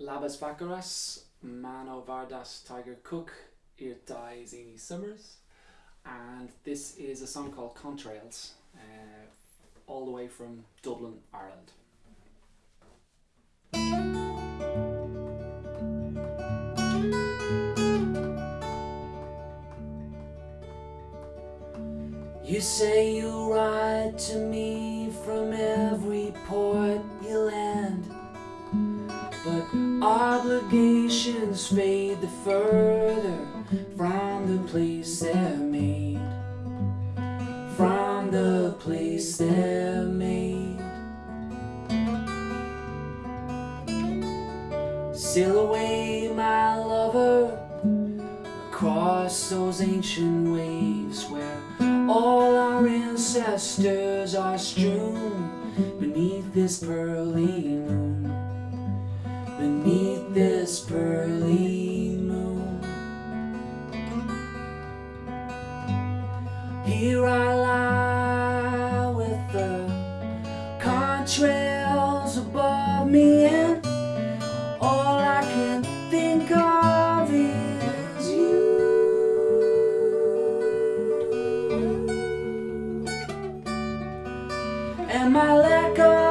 Labas Vakaras, Mano Vardas Tiger Cook, Irtai Zini Summers, and this is a song called Contrails, uh, all the way from Dublin, Ireland. You say you write to me from every port you land obligations fade the further from the place they're made. From the place they're made. Sail away my lover Across those ancient waves where all our ancestors are strewn beneath this pearly moon, beneath this pearly moon. Here I lie with the contrails above me and all I can think of is you. And my lack of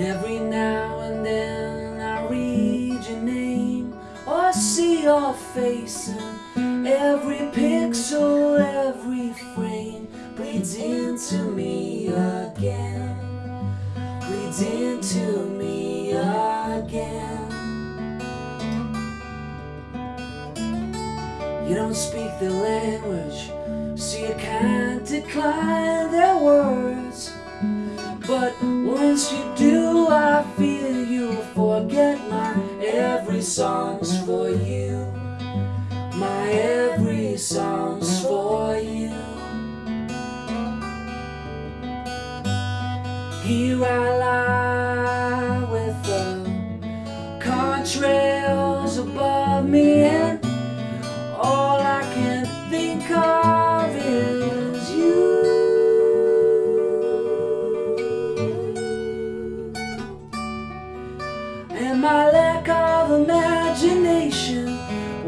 every now and then I read your name or see your face and every pixel, every frame bleeds into me again, bleeds into me again. You don't speak the language, so you can't decline every song's for you. My every song's for you. Here I lie with the contrails above me, and all I can think of is you. and my.